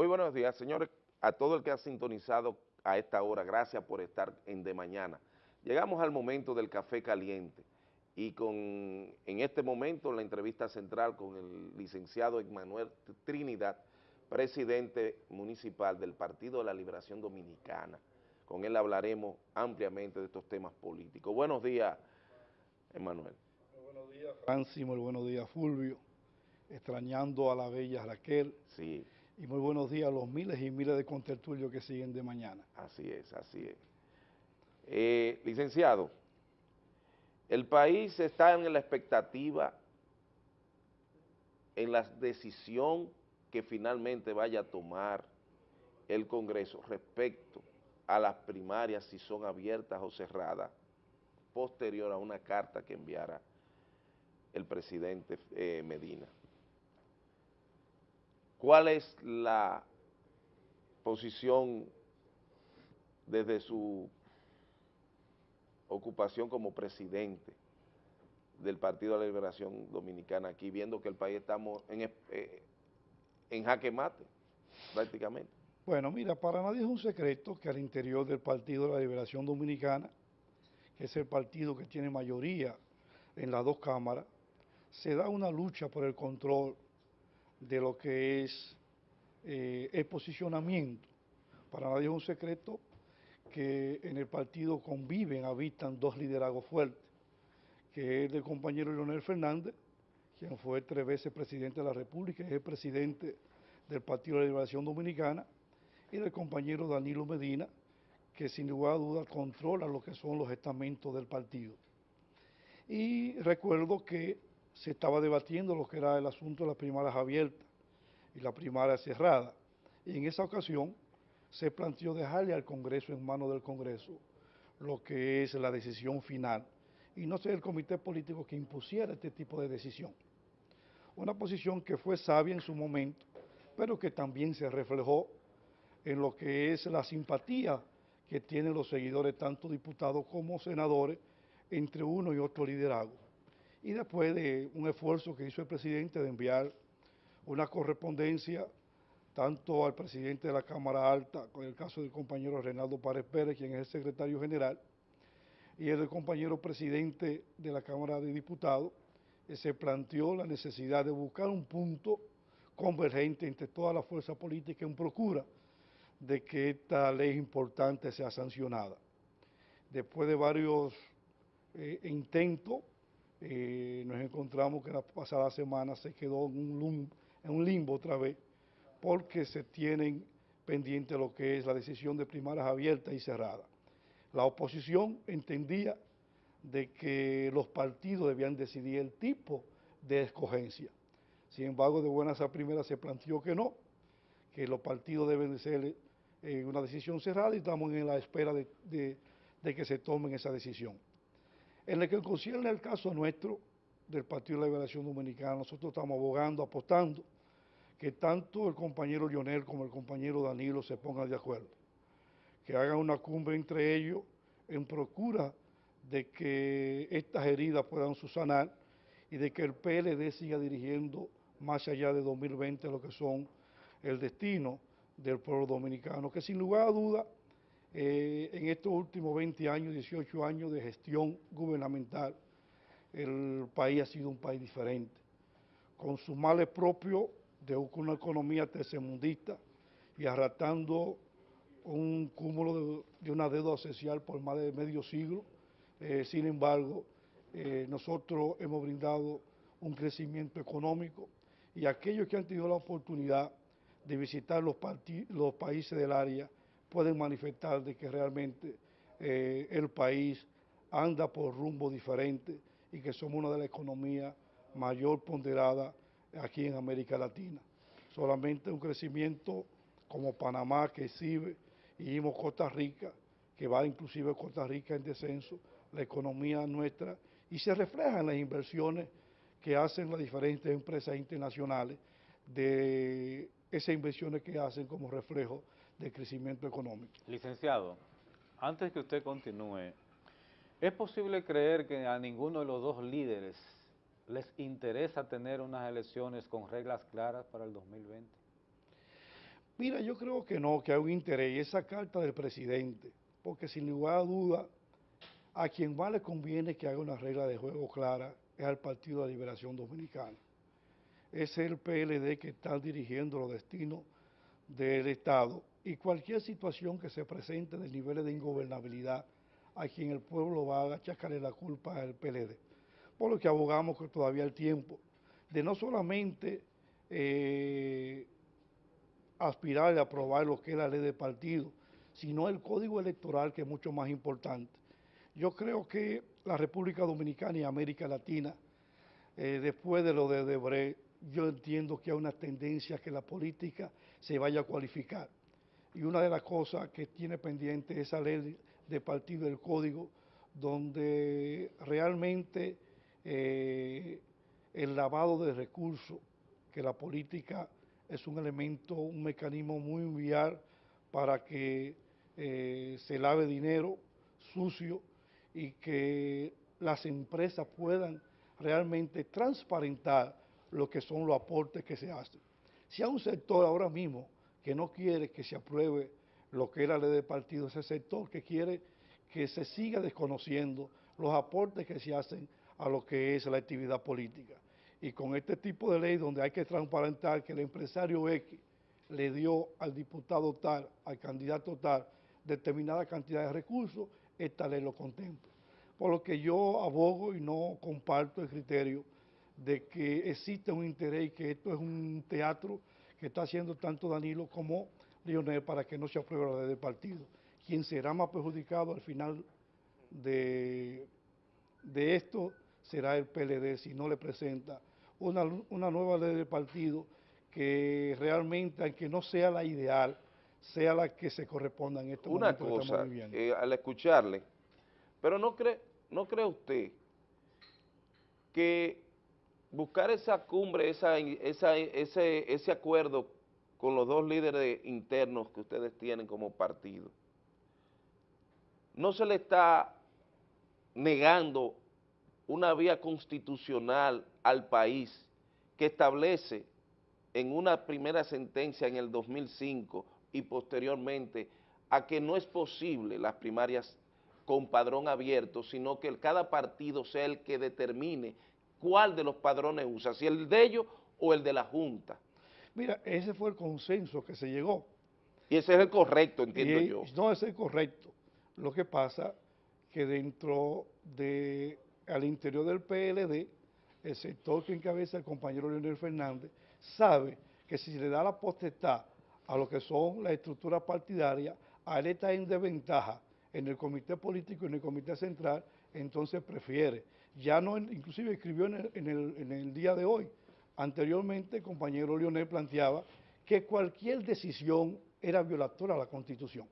Muy buenos días, señores, a todo el que ha sintonizado a esta hora, gracias por estar en De Mañana. Llegamos al momento del café caliente y con, en este momento la entrevista central con el licenciado Emmanuel Trinidad, presidente municipal del Partido de la Liberación Dominicana. Con él hablaremos ampliamente de estos temas políticos. Buenos días, Emmanuel. Muy buenos días, Francis, muy buenos días, Fulvio, extrañando a la bella Raquel. Sí. Y muy buenos días a los miles y miles de contertulios que siguen de mañana. Así es, así es. Eh, licenciado, el país está en la expectativa en la decisión que finalmente vaya a tomar el Congreso respecto a las primarias, si son abiertas o cerradas, posterior a una carta que enviara el presidente eh, Medina. ¿Cuál es la posición desde su ocupación como presidente del Partido de la Liberación Dominicana aquí, viendo que el país estamos en, eh, jaque mate, prácticamente? Bueno, mira, para nadie es un secreto que al interior del Partido de la Liberación Dominicana, que es el partido que tiene mayoría en las dos cámaras, se da una lucha por el control de lo que es eh, el posicionamiento. Para nadie es un secreto que en el partido conviven, habitan dos liderazgos fuertes, que es el compañero Leonel Fernández, quien fue tres veces presidente de la República, es presidente del Partido de la Liberación Dominicana, y del compañero Danilo Medina, que sin lugar a dudas controla lo que son los estamentos del partido. Y recuerdo que se estaba debatiendo lo que era el asunto de las primarias abiertas y la primaria cerrada. Y en esa ocasión se planteó dejarle al Congreso en manos del Congreso lo que es la decisión final y no ser el comité político que impusiera este tipo de decisión. Una posición que fue sabia en su momento, pero que también se reflejó en lo que es la simpatía que tienen los seguidores, tanto diputados como senadores, entre uno y otro liderazgo y después de un esfuerzo que hizo el presidente de enviar una correspondencia tanto al presidente de la Cámara Alta, con el caso del compañero Reinaldo Párez Pérez, quien es el secretario general, y el compañero presidente de la Cámara de Diputados, se planteó la necesidad de buscar un punto convergente entre todas las fuerzas políticas en procura de que esta ley importante sea sancionada. Después de varios eh, intentos, eh, nos encontramos que la pasada semana se quedó en un, limbo otra vez, porque se tienen pendiente lo que es la decisión de primarias abiertas y cerradas. La oposición entendía de que los partidos debían decidir el tipo de escogencia. Sin embargo, de buenas a primeras se planteó que no, que los partidos deben de ser eh, una decisión cerrada y estamos en la espera de, de que se tomen esa decisión. En el que concierne el caso nuestro del Partido de Liberación Dominicana, nosotros estamos abogando, apostando, que tanto el compañero Lionel como el compañero Danilo se pongan de acuerdo, que hagan una cumbre entre ellos en procura de que estas heridas puedan subsanar y de que el PLD siga dirigiendo más allá de 2020 lo que son el destino del pueblo dominicano, que sin lugar a duda eh, en estos últimos 20 años, 18 años de gestión gubernamental, el país ha sido un país diferente, con sus males propios de una economía tercermundista y arrastrando un cúmulo de, una deuda social por más de medio siglo. Eh, sin embargo, eh, nosotros hemos brindado un crecimiento económico y aquellos que han tenido la oportunidad de visitar los, los países del área pueden manifestar de que realmente eh, el país anda por rumbo diferente y que somos una de las economías mayor ponderada aquí en América Latina. Solamente un crecimiento como Panamá que exhibe y vimos Costa Rica, que va inclusive Costa Rica en descenso, la economía nuestra, y se refleja en las inversiones que hacen las diferentes empresas internacionales, de esas inversiones que hacen como reflejo de crecimiento económico. Licenciado, antes que usted continúe, ¿es posible creer que a ninguno de los dos líderes les interesa tener unas elecciones con reglas claras para el 2020? Mira, yo creo que no, que hay un interés, y esa carta del presidente, porque sin lugar a duda, a quien más le conviene que haga una regla de juego clara es al Partido de Liberación Dominicana. Es el PLD que está dirigiendo los destinos del Estado y cualquier situación que se presente de niveles de ingobernabilidad a quien el pueblo va a achacarle la culpa al PLD. Por lo que abogamos que todavía el tiempo de no solamente eh, aspirar a aprobar lo que es la ley de partido, sino el código electoral que es mucho más importante. Yo creo que la República Dominicana y América Latina, eh, después de lo de Debré, yo entiendo que hay una tendencia que la política se vaya a cualificar. Y una de las cosas que tiene pendiente es esa ley de partido del código, donde realmente eh, el lavado de recursos, que la política es un elemento, un mecanismo muy vial para que eh, se lave dinero sucio y que las empresas puedan realmente transparentar lo que son los aportes que se hacen. Si hay un sector ahora mismo que no quiere que se apruebe lo que es la ley de partido, ese sector que quiere que se siga desconociendo los aportes que se hacen a lo que es la actividad política. Y con este tipo de ley donde hay que transparentar que el empresario X le dio al diputado tal, al candidato tal, determinada cantidad de recursos, esta ley lo contempla. Por lo que yo abogo y no comparto el criterio de que existe un interés y que esto es un teatro que está haciendo tanto Danilo como Lionel para que no se apruebe la ley de partido. Quien será más perjudicado al final de, de esto será el PLD si no le presenta una, una nueva ley de partido que realmente, aunque no sea la ideal, sea la que se corresponda en estos una cosa, eh, al escucharle, pero no cree, no cree usted que buscar esa cumbre, ese acuerdo con los dos líderes internos que ustedes tienen como partido, no se le está negando una vía constitucional al país que establece en una primera sentencia en el 2005 y posteriormente a que no es posible las primarias con padrón abierto, sino que cada partido sea el que determine cuál de los padrones usa, si el de ellos o el de la Junta. Mira, ese fue el consenso que se llegó. Y ese es el correcto, entiendo yo. No, ese es el correcto. Lo que pasa que dentro de, al interior del PLD, el sector que encabeza el compañero Leonel Fernández, sabe que si le da la potestad a lo que son las estructuras partidarias, a él está en desventaja en el comité político y en el comité central, entonces prefiere. Ya no, inclusive escribió en el, en el día de hoy, anteriormente el compañero Leonel planteaba que cualquier decisión era violatoria a la Constitución,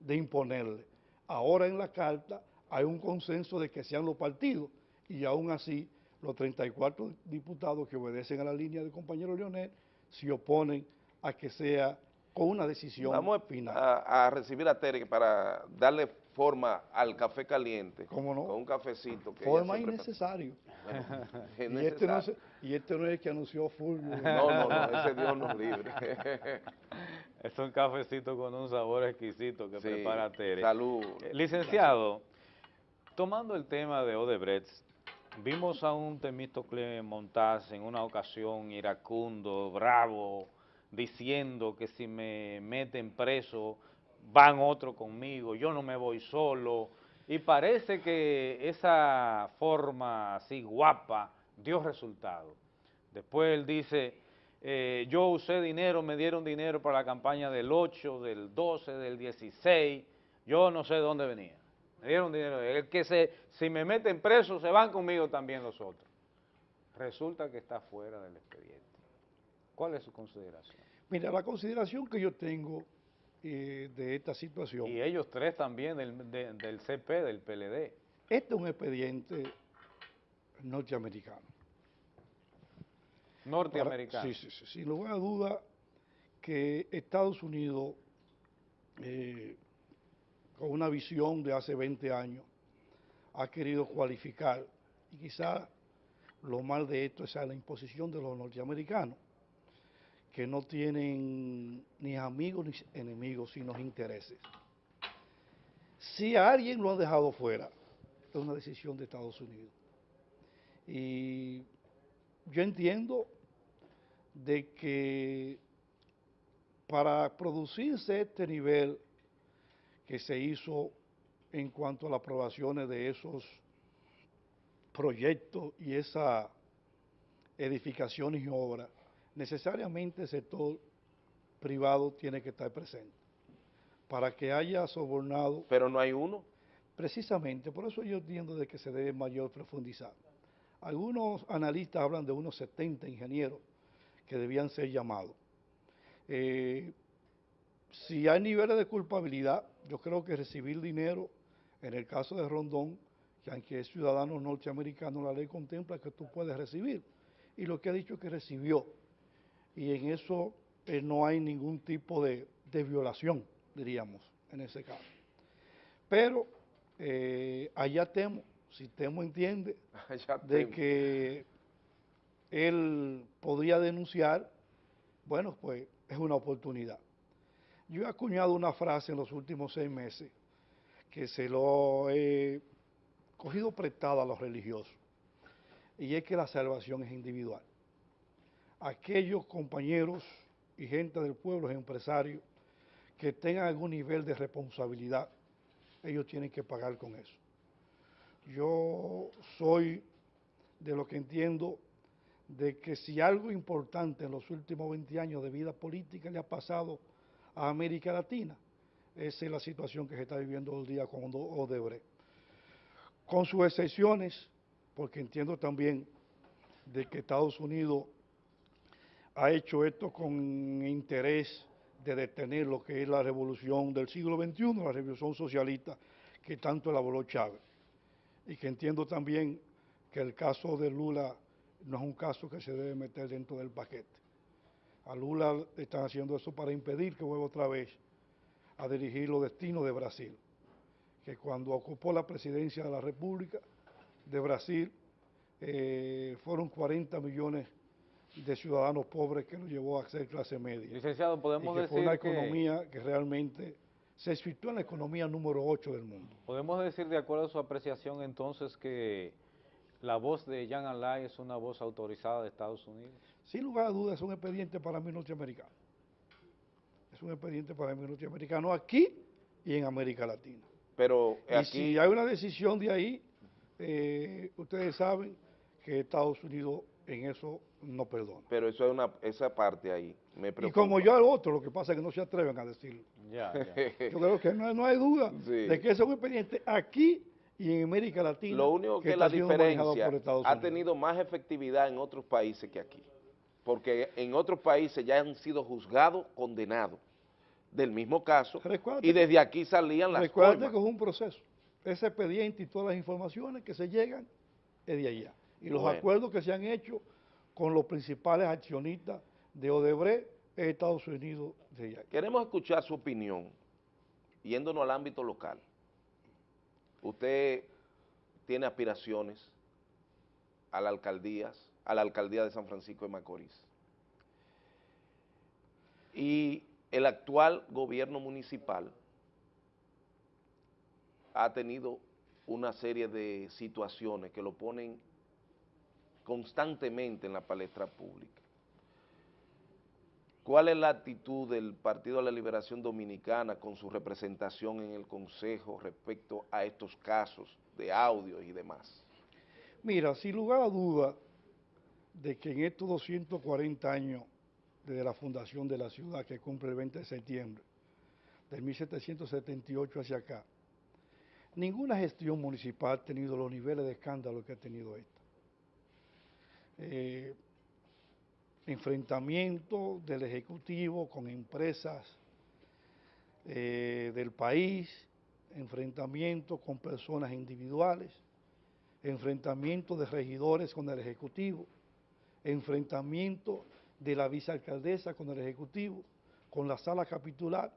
de imponerle. Ahora en la carta hay un consenso de que sean los partidos y aún así los 34 diputados que obedecen a la línea del compañero Leonel se oponen a que sea con una decisión Vamos final. A, a recibir a Tere para darle forma al café caliente. ¿Cómo no? Con un cafecito. Que forma innecesario. y, Este no es, y, Este no es, el que anunció Fulvio. No, no, no, ese Dios nos libre. es un cafecito con un sabor exquisito que prepara Tere. Salud. Eh, licenciado, tomando el tema de Odebrecht, Vimos a un Temístocle Montaz en una ocasión iracundo, bravo, diciendo que si me meten preso van otro conmigo, yo no me voy solo. Y parece que esa forma así guapa dio resultado. Después él dice, eh, yo usé dinero, me dieron dinero para la campaña del 8, del 12, del 16, yo no sé de dónde venía. Me dieron dinero. El que se, si me meten preso, se van conmigo también los otros. Resulta que está fuera del expediente. ¿Cuál es su consideración? Mira, la consideración que yo tengo eh, de esta situación... Y ellos tres también del, del CP, del PLD. Este es un expediente norteamericano. Norteamericano. sí, sí, sí. Sin lugar a duda que Estados Unidos... Eh, con una visión de hace 20 años, ha querido cualificar, y quizá lo mal de esto es la imposición de los norteamericanos, que no tienen ni amigos ni enemigos, sino intereses. Si a alguien lo han dejado fuera, es una decisión de Estados Unidos. Y yo entiendo de que para producirse este nivel que se hizo en cuanto a las aprobaciones de esos proyectos y esas edificaciones y obras, necesariamente el sector privado tiene que estar presente para que haya sobornado. Pero no hay uno. Precisamente, por eso yo entiendo de que se debe mayor profundizar. Algunos analistas hablan de unos 70 ingenieros que debían ser llamados. Eh, si hay niveles de culpabilidad, yo creo que recibir dinero, en el caso de Rondón, que aunque es ciudadano norteamericano, la ley contempla que tú puedes recibir. Y lo que ha dicho es que recibió. Y en eso eh, no hay ningún tipo de, violación, diríamos, en ese caso. Pero eh, allá temo, si temo entiende, de que él podría denunciar, bueno, pues es una oportunidad. Yo he acuñado una frase en los últimos seis meses que se lo he cogido prestada a los religiosos, y es que la salvación es individual. Aquellos compañeros y gente del pueblo, empresarios, que tengan algún nivel de responsabilidad, ellos tienen que pagar con eso. Yo soy de lo que entiendo de que si algo importante en los últimos 20 años de vida política le ha pasado a América Latina, esa es la situación que se está viviendo hoy día con Odebrecht. Con sus excepciones, porque entiendo también de que Estados Unidos ha hecho esto con interés de detener lo que es la revolución del siglo XXI, la revolución socialista que tanto elaboró Chávez. Y que entiendo también que el caso de Lula no es un caso que se debe meter dentro del paquete. A Lula están haciendo eso para impedir que vuelva otra vez a dirigir los destinos de Brasil, que cuando ocupó la presidencia de la República de Brasil eh, fueron 40 millones de ciudadanos pobres que nos llevó a ser clase media. Licenciado, podemos y decir fue una economía que realmente se situó en la economía número 8 del mundo. Podemos decir, de acuerdo a su apreciación, entonces, que la voz de Jean Alain es una voz autorizada de Estados Unidos. Sin lugar a dudas es un expediente para mí norteamericano. Es un expediente para mí norteamericano aquí y en América Latina. Pero y si hay una decisión de ahí, eh, ustedes saben que Estados Unidos en eso no perdona. Pero eso es una, esa parte ahí me preocupa. Y como yo al otro, lo que pasa es que no se atreven a decirlo. Ya, Yo creo que no, hay duda de que eso es un expediente aquí y en América Latina. Lo único que, la diferencia ha tenido más efectividad en otros países que aquí, porque en otros países ya han sido juzgados, condenados del mismo caso, y desde aquí salían las Recuerda que es un proceso, ese expediente y todas las informaciones que se llegan es de allá, y los acuerdos que se han hecho con los principales accionistas de Odebrecht en Estados Unidos de allá. Queremos escuchar su opinión, yéndonos al ámbito local usted tiene aspiraciones a la alcaldía, a la alcaldía de San Francisco de Macorís. Y el actual gobierno municipal ha tenido una serie de situaciones que lo ponen constantemente en la palestra pública. ¿Cuál es la actitud del Partido de la Liberación Dominicana con su representación en el Consejo respecto a estos casos de audio y demás? Mira, sin lugar a duda de que en estos 240 años desde la fundación de la ciudad que cumple el 20 de septiembre de 1778 hacia acá, ninguna gestión municipal ha tenido los niveles de escándalo que ha tenido esta. Eh, enfrentamiento del Ejecutivo con empresas eh, del país, enfrentamiento con personas individuales, enfrentamiento de regidores con el Ejecutivo, enfrentamiento de la vicealcaldesa con el Ejecutivo, con la sala capitular,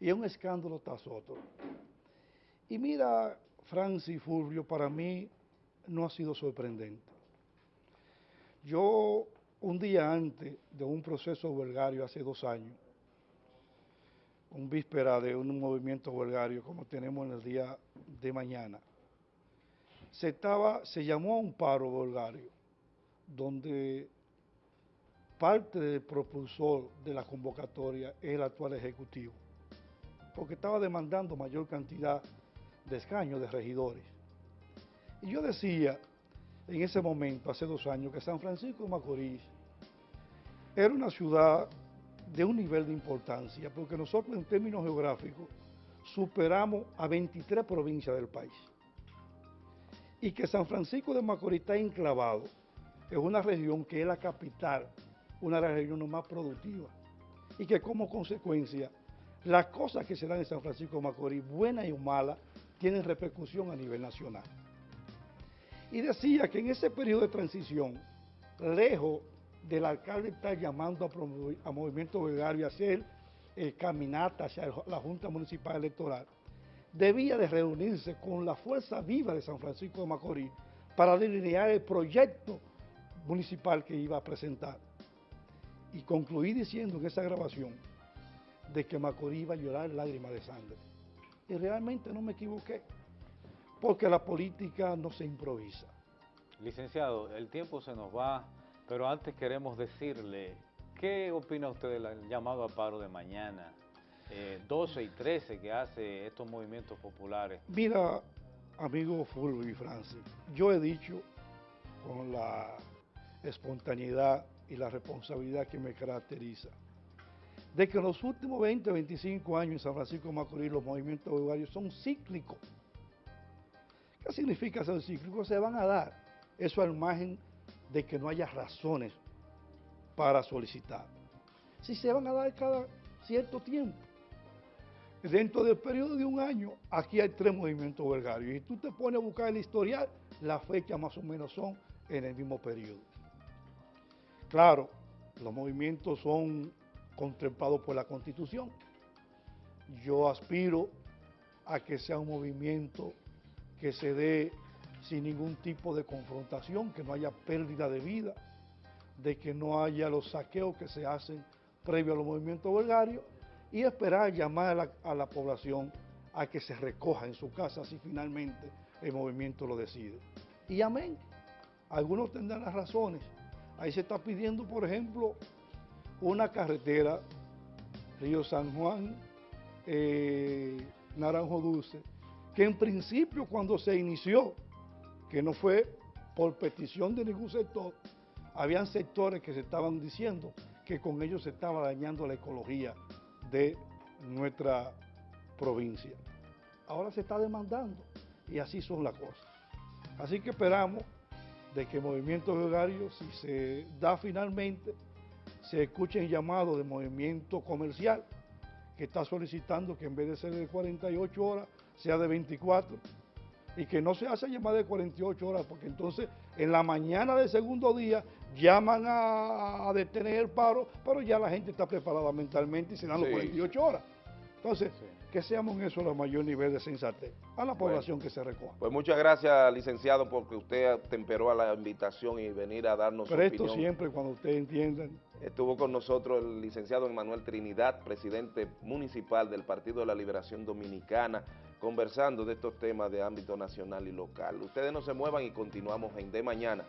y un escándalo tras otro. Y mira, Francis Fulvio, para mí no ha sido sorprendente. Yo un día antes de un proceso huelgario hace dos años, un víspera de un movimiento huelgario como tenemos en el día de mañana, se, estaba, llamó a un paro huelgario, donde parte del propulsor de la convocatoria es el actual Ejecutivo, porque estaba demandando mayor cantidad de escaños de regidores. Y yo decía en ese momento, hace dos años, que San Francisco de Macorís era una ciudad de un nivel de importancia, porque nosotros en términos geográficos superamos a 23 provincias del país. Y que San Francisco de Macorís está enclavado en una región que es la capital, una de las regiones más productivas. Y que como consecuencia, las cosas que se dan en San Francisco de Macorís, buenas y malas, tienen repercusión a nivel nacional. Y decía que en ese periodo de transición, lejos del alcalde estar llamando a, Movimiento Gregario a hacer eh, caminata hacia la Junta Municipal Electoral, debía de reunirse con la fuerza viva de San Francisco de Macorís para delinear el proyecto municipal que iba a presentar. Y concluí diciendo en esa grabación de que Macorís iba a llorar lágrimas de sangre. Y realmente no me equivoqué, porque la política no se improvisa. Licenciado, el tiempo se nos va pero antes queremos decirle, ¿qué opina usted del llamado a paro de mañana? 12 eh, y 13 que hace estos movimientos populares. Mira, amigo Fulvio y Francis, yo he dicho con la espontaneidad y la responsabilidad que me caracteriza, de que en los últimos 20, 25 años en San Francisco de Macorís los movimientos horarios son cíclicos. ¿Qué significa ser cíclicos? Se van a dar. Eso al margen de que no haya razones para solicitar. Si se van a dar cada cierto tiempo. Dentro del periodo de un año, aquí hay tres movimientos huelgarios. Y tú te pones a buscar el historial, las fechas más o menos son en el mismo periodo. Claro, los movimientos son contemplados por la Constitución. Yo aspiro a que sea un movimiento que se dé sin ningún tipo de confrontación, que no haya pérdida de vida, de que no haya los saqueos que se hacen previo a los movimientos huelgarios y esperar llamar a la, población a que se recoja en su casa si finalmente el movimiento lo decide. Y amén, algunos tendrán las razones. Ahí se está pidiendo, por ejemplo, una carretera Río San Juan, eh, Naranjo Dulce, que en principio cuando se inició que no fue por petición de ningún sector, habían sectores que se estaban diciendo que con ellos se estaba dañando la ecología de nuestra provincia. Ahora se está demandando y así son las cosas. Así que esperamos de que movimiento horario, si se da finalmente, se escuche el llamado de movimiento comercial que está solicitando que en vez de ser de 48 horas, sea de 24 y que no se hace llamada de 48 horas, porque entonces en la mañana del segundo día llaman a, detener el paro, pero ya la gente está preparada mentalmente y se dan las 48 horas. Entonces, que seamos en eso el mayor nivel de sensatez a la población que se recoja. Pues muchas gracias, licenciado, porque usted temperó a la invitación y venir a darnos Pero esto siempre, cuando ustedes entiendan. Estuvo con nosotros el licenciado Emanuel Trinidad, presidente municipal del Partido de la Liberación Dominicana, conversando de estos temas de ámbito nacional y local. Ustedes no se muevan y continuamos en De Mañana.